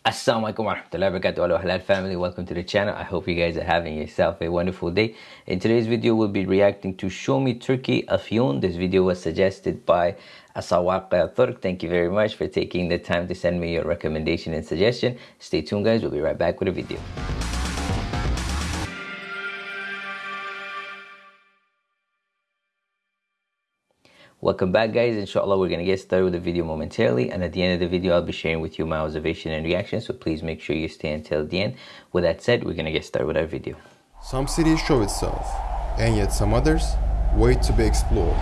Assalamualaikum warahmatullahi wabarakatuh. Hello halal family. Welcome to the channel. I hope you guys are having yourself a wonderful day. In today's video we'll be reacting to show me Turkey Afyon this video was suggested by Asawaq Turk. Thank you very much for taking the time to send me your recommendation and suggestion. Stay tuned guys. We'll be right back with a video Welcome back guys, inshallah we're going to get started with the video momentarily and at the end of the video I'll be sharing with you my observation and reaction so please make sure you stay until the end. With that said, we're going to get started with our video. Some cities show itself, and yet some others wait to be explored.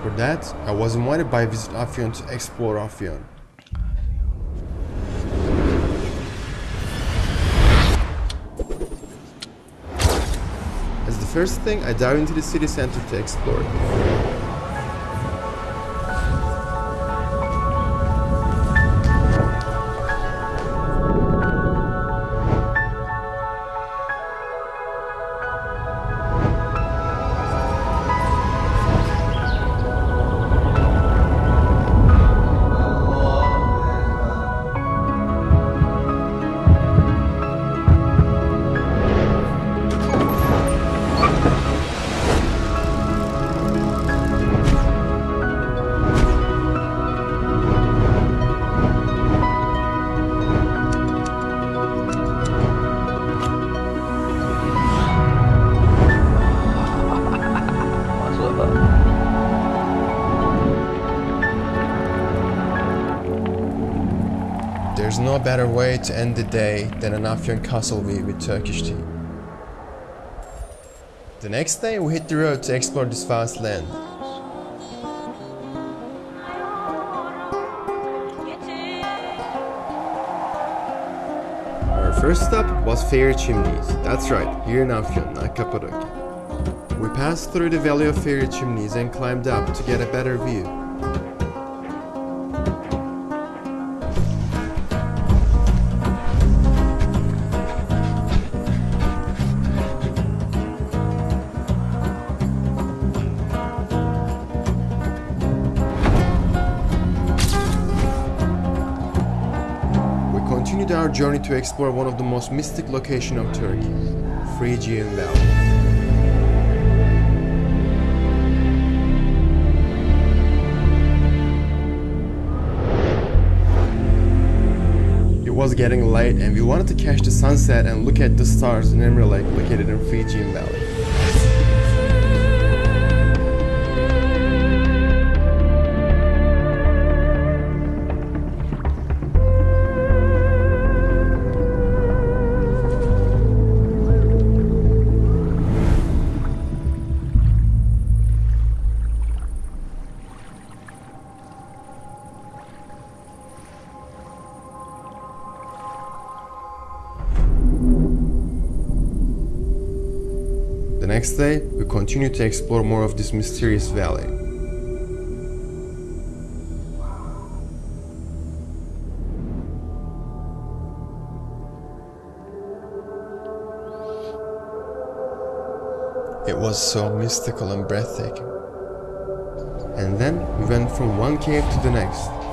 For that, I was invited by Visit Afyon to explore Afyon. First thing, I dive into the city center to explore no better way to end the day than an Afyon castle view with Turkish tea. The next day we hit the road to explore this vast land. Our first stop was Fairy Chimneys. That's right, here in Afyon, not Cappadocia. We passed through the Valley of Fairy Chimneys and climbed up to get a better view. Continued our journey to explore one of the most mystic locations of Turkey, Phrygian Valley. It was getting late and we wanted to catch the sunset and look at the stars in Emre Lake located in Phrygian Valley. Next day, we continue to explore more of this mysterious valley. It was so mystical and breathtaking. And then we went from one cave to the next.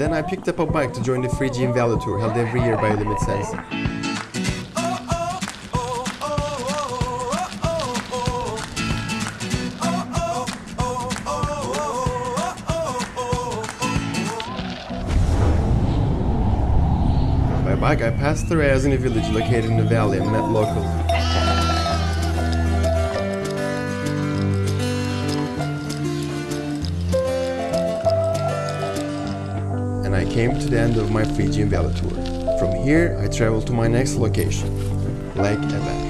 Then I picked up a bike to join the Phrygian Valley Tour held every year by Limit Sense. By bike, I passed through Ayazini village located in the valley and met locals. Came to the end of my Phrygian Valley tour. From here, I traveled to my next location, Lake Eber.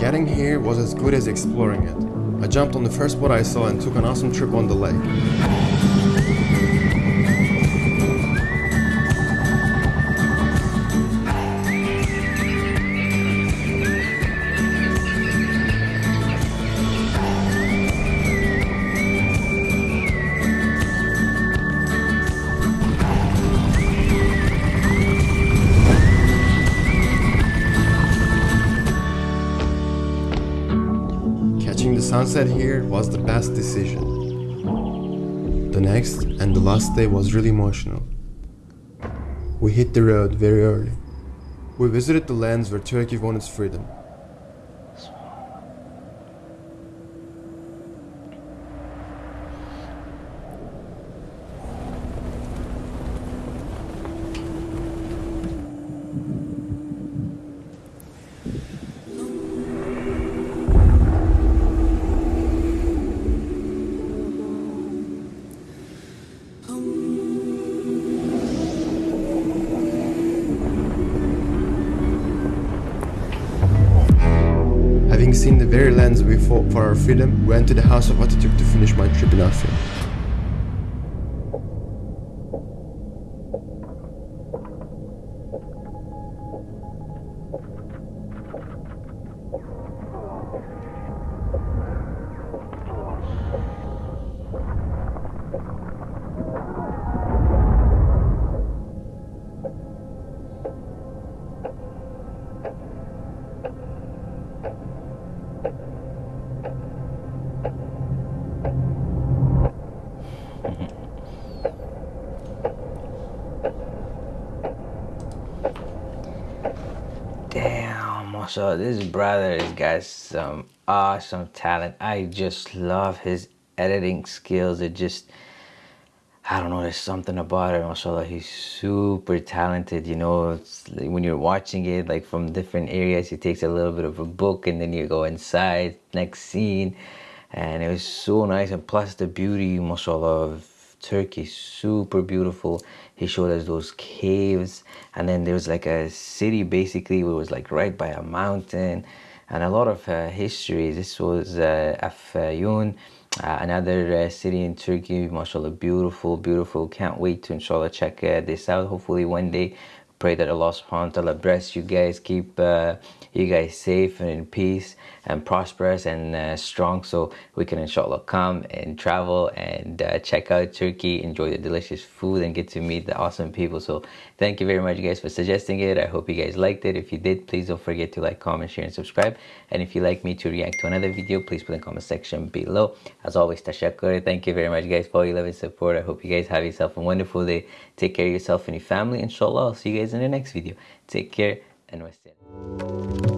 Getting here was as good as exploring it. I jumped on the first boat I saw and took an awesome trip on the lake. Sunset here was the best decision. The next and the last day was really emotional. We hit the road very early. We visited the lands where Turkey won its freedom. Having seen the very lands we fought for our freedom, we went to the house of Atatürk to finish my trip Damn, mashallah, this brother has got some awesome talent. I just love his editing skills. It just, I don't know, there's something about it, mashallah. He's super talented, you know. Like when you're watching it, like from different areas, he takes a little bit of a book and then you go inside, next scene. And it was so nice. And plus, the beauty, mashallah, of Turkey, super beautiful. He showed us those caves, and then there was like a city basically, it was like right by a mountain, and a lot of uh, history. This was uh, uh, another uh, city in Turkey. Mashallah, beautiful, beautiful. Can't wait to inshallah check uh, this out. Hopefully, one day pray that Allah subhanahu wa ta'ala bless you guys keep uh, you guys safe and in peace and prosperous and uh, strong so we can inshallah come and travel and uh, check out Turkey enjoy the delicious food and get to meet the awesome people. So thank you very much guys for suggesting it. I hope you guys liked it. If you did please don't forget to like comment share and subscribe. And if you'd like me to react to another video please put in the comment section below. As always tashakkur. Thank you very much guys for all your love and support. I hope you guys have yourself a wonderful day. Take care of yourself and your family inshallah. I'll see you guys in the next video. Take care and wassalam